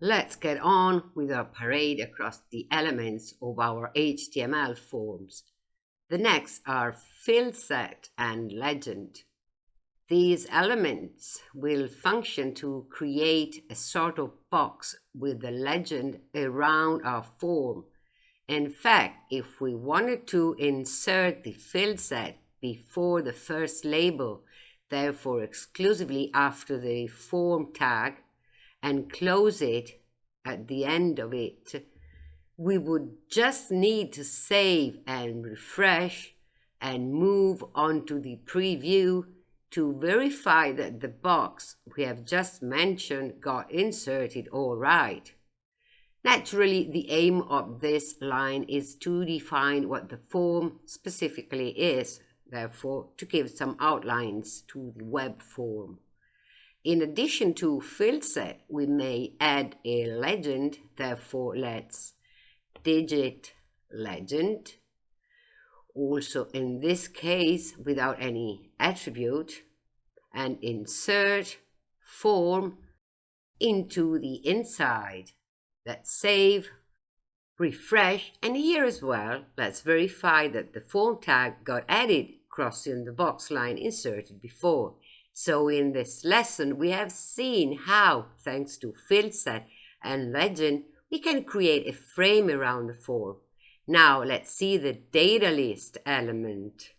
Let's get on with our parade across the elements of our HTML forms. The next are field set and legend. These elements will function to create a sort of box with the legend around our form. In fact, if we wanted to insert the field set before the first label, therefore exclusively after the form tag, and close it at the end of it, we would just need to save and refresh and move on to the preview to verify that the box we have just mentioned got inserted all right. Naturally, the aim of this line is to define what the form specifically is, therefore to give some outlines to the web form. In addition to field set, we may add a legend, therefore let's digit legend also in this case without any attribute and insert form into the inside. Let's save, refresh, and here as well, let's verify that the form tag got added crossing the box line inserted before. So in this lesson, we have seen how, thanks to field set and legend, we can create a frame around the form. Now let's see the data list element.